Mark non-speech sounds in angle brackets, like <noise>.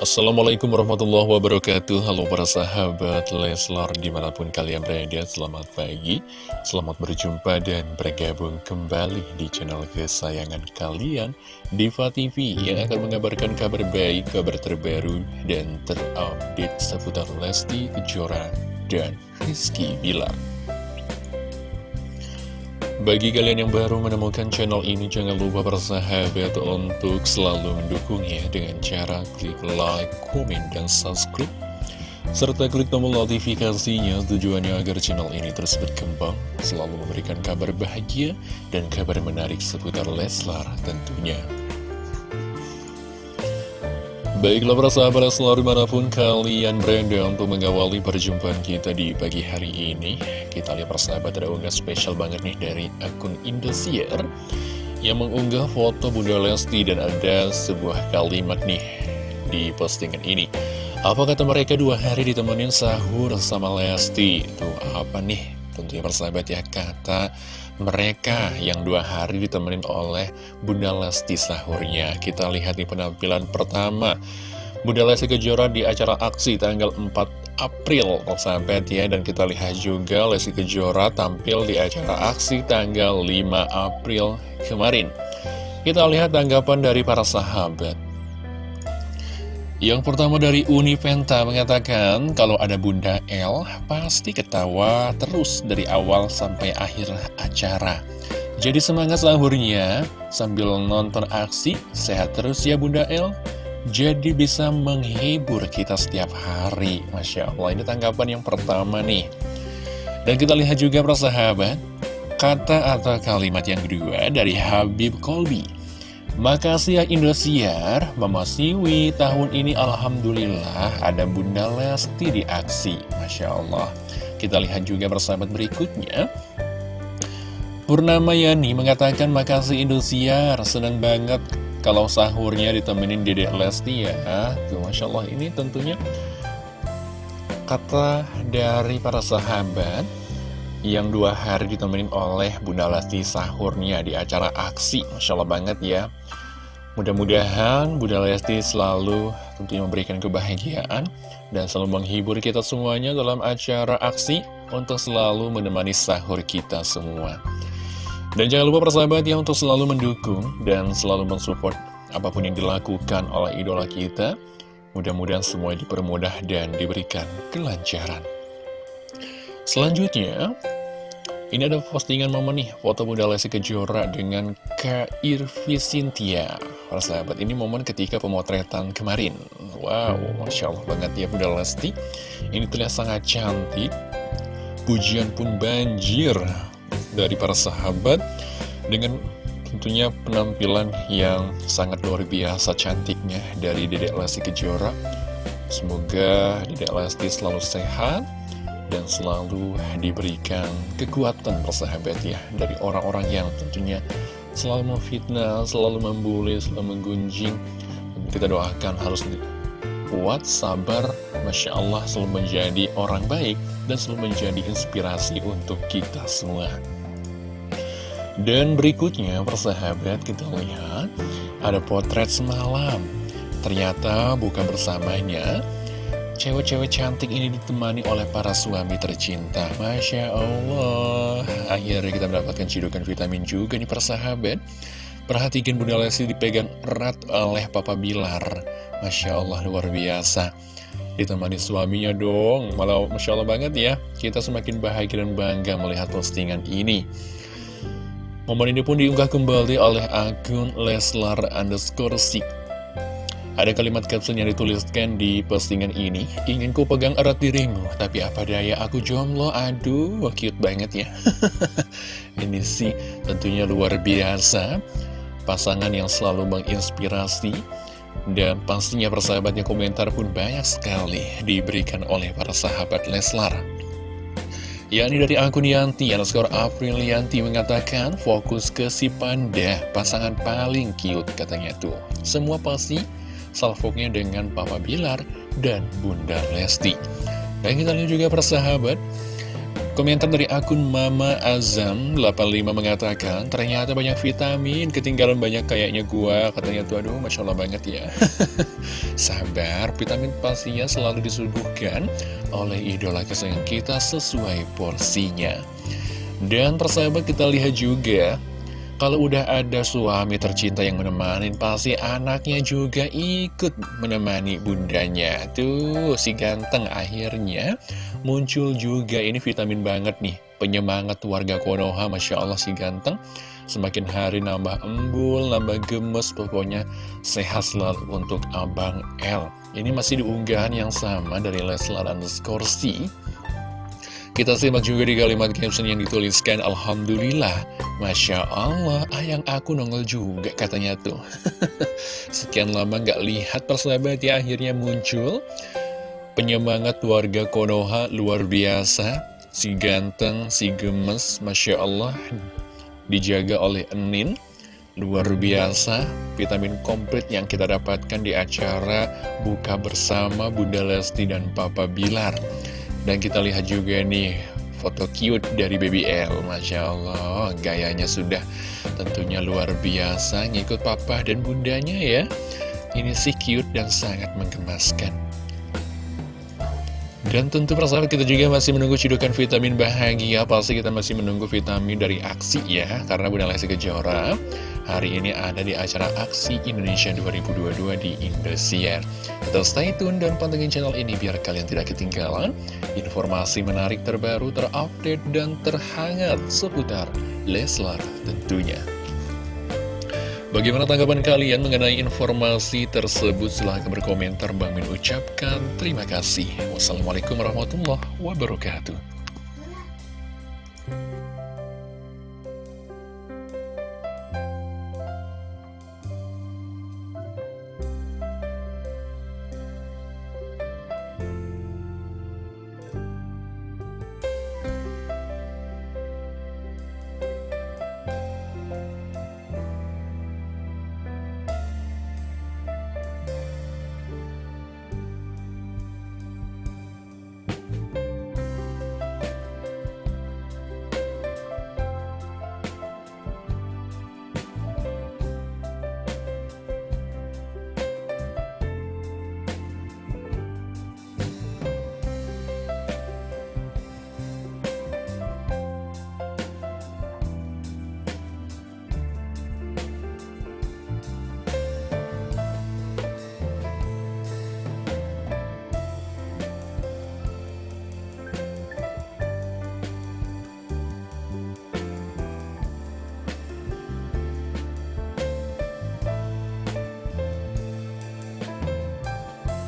Assalamualaikum warahmatullahi wabarakatuh. Halo para sahabat Leslar di mana pun kalian berada Selamat pagi. Selamat berjumpa dan bergabung kembali di channel kesayangan kalian Diva TV yang akan mengabarkan kabar baik, kabar terbaru Dan terupdate seputar Lesti Kejora dan Rizky Bilar bagi kalian yang baru menemukan channel ini, jangan lupa bersahabat untuk selalu mendukungnya dengan cara klik like, komen, dan subscribe. Serta klik tombol notifikasinya tujuannya agar channel ini terus berkembang, selalu memberikan kabar bahagia dan kabar menarik seputar Leslar tentunya. Baiklah para sahabat selalu di mana pun kalian berada untuk mengawali perjumpaan kita di pagi hari ini. Kita lihat persahabat ada unggah spesial banget nih dari akun Indosiar Yang mengunggah foto Bunda Lesti dan ada sebuah kalimat nih di postingan ini. Apa kata mereka dua hari ditemenin sahur sama Lesti? Tuh apa nih? Tentunya persahabat ya kata mereka yang dua hari ditemenin oleh Bunda Lesti sahurnya. Kita lihat di penampilan pertama. Bunda Lesti Kejora di acara aksi tanggal 4 April, sahabat ya. Dan kita lihat juga Lesti Kejora tampil di acara aksi tanggal 5 April kemarin. Kita lihat tanggapan dari para sahabat. Yang pertama dari Uni Penta mengatakan kalau ada Bunda L pasti ketawa terus dari awal sampai akhir acara. Jadi semangat sahurnya sambil nonton aksi, sehat terus ya Bunda L. Jadi bisa menghibur kita setiap hari. Masya Allah, ini tanggapan yang pertama nih. Dan kita lihat juga persahabat, kata atau kalimat yang kedua dari Habib Kolbi. Makasih ya Indosiar, Mama Siwi, tahun ini Alhamdulillah ada Bunda Lesti di aksi, Masya Allah. Kita lihat juga persahabat berikutnya. Purnama Yani mengatakan makasih Indosiar, senang banget kalau sahurnya ditemenin Dedek Lesti ya. Tuh, Masya Allah ini tentunya kata dari para sahabat yang dua hari ditemenin oleh Bunda Lesti sahurnya di acara aksi. Masya Allah banget ya. Mudah-mudahan Bunda Lesti selalu tentunya memberikan kebahagiaan dan selalu menghibur kita semuanya dalam acara aksi untuk selalu menemani sahur kita semua. Dan jangan lupa persahabat ya untuk selalu mendukung dan selalu mensupport apa pun yang dilakukan oleh idola kita. Mudah-mudahan semua dipermudah dan diberikan kelancaran. Selanjutnya, ini ada postingan momen nih, foto Bunda Lesti Kejora dengan Kak Irvi Sintia. Para sahabat, ini momen ketika pemotretan kemarin. Wow, Masya Allah banget ya Bunda Lesti. Ini terlihat sangat cantik. Pujian pun banjir dari para sahabat dengan tentunya penampilan yang sangat luar biasa cantiknya dari Dedek Lesti Kejora. Semoga Dedek Lesti selalu sehat dan selalu diberikan kekuatan persahabat ya dari orang-orang yang tentunya selalu memfitnah, selalu membuli, selalu menggunjing. Kita doakan harus kuat, sabar, Masya Allah selalu menjadi orang baik dan selalu menjadi inspirasi untuk kita semua. Dan berikutnya persahabat kita lihat ada potret semalam. Ternyata bukan bersamanya, Cewek-cewek cantik ini ditemani oleh para suami tercinta. Masya Allah. Akhirnya kita mendapatkan cidukan vitamin juga nih persahabat Perhatikan Bunda Lesti dipegang erat oleh Papa Bilar. Masya Allah luar biasa. Ditemani suaminya dong. Malah Masya Allah banget ya. Kita semakin bahagia dan bangga melihat postingan ini. Momen ini pun diunggah kembali oleh akun Leslar underscore ada kalimat caption yang dituliskan di postingan ini, ingin ku pegang erat dirimu, tapi apa daya aku jomblo, aduh, cute banget ya. <laughs> ini sih tentunya luar biasa, pasangan yang selalu menginspirasi, dan pastinya persahabatnya komentar pun banyak sekali diberikan oleh para sahabat Leslar. yakni dari akun Yanti, underscore April Yanti mengatakan fokus ke si panda, pasangan paling cute katanya tuh. Semua pasti salvoknya dengan Papa Bilar dan Bunda Lesti. Dan kita lihat juga persahabat, Komentar dari akun Mama Azam 85 mengatakan Ternyata banyak vitamin, ketinggalan banyak kayaknya gua. Katanya tuh aduh Masya Allah banget ya. <laughs> Sabar, vitamin pastinya selalu disuguhkan oleh idola kesayangan kita sesuai porsinya. Dan persahabat kita lihat juga kalau udah ada suami tercinta yang menemani, pasti anaknya juga ikut menemani bundanya. Tuh, si ganteng akhirnya muncul juga. Ini vitamin banget nih, penyemangat warga Konoha. Masya Allah si ganteng. Semakin hari nambah embul, nambah gemes, pokoknya sehat selalu untuk Abang L. Ini masih diunggahan yang sama dari Leslar underscore C. Kita simak juga di kalimat caption yang dituliskan Alhamdulillah Masya Allah ayang aku nongol juga katanya tuh. <laughs> Sekian lama gak lihat persahabat ya akhirnya muncul. Penyemangat warga Konoha luar biasa. Si ganteng, si gemes Masya Allah Dijaga oleh Enin. Luar biasa vitamin komplit yang kita dapatkan di acara Buka Bersama Bunda Lesti dan Papa Bilar dan kita lihat juga nih foto cute dari Baby L. Masya Allah gayanya sudah tentunya luar biasa ngikut papa dan bundanya ya. Ini sih cute dan sangat menggemaskan. Dan tentu persahabat kita juga masih menunggu cidukan vitamin bahagia. Pasti kita masih menunggu vitamin dari aksi ya Karena Bunda Lesti Kejora hari ini ada di acara Aksi Indonesia 2022 di Indosiar Tetap stay tune dan pantengin channel ini biar kalian tidak ketinggalan Informasi menarik terbaru, terupdate, dan terhangat seputar Leslar tentunya Bagaimana tanggapan kalian mengenai informasi tersebut? Silahkan berkomentar. Bang Min ucapkan terima kasih. Wassalamualaikum warahmatullahi wabarakatuh.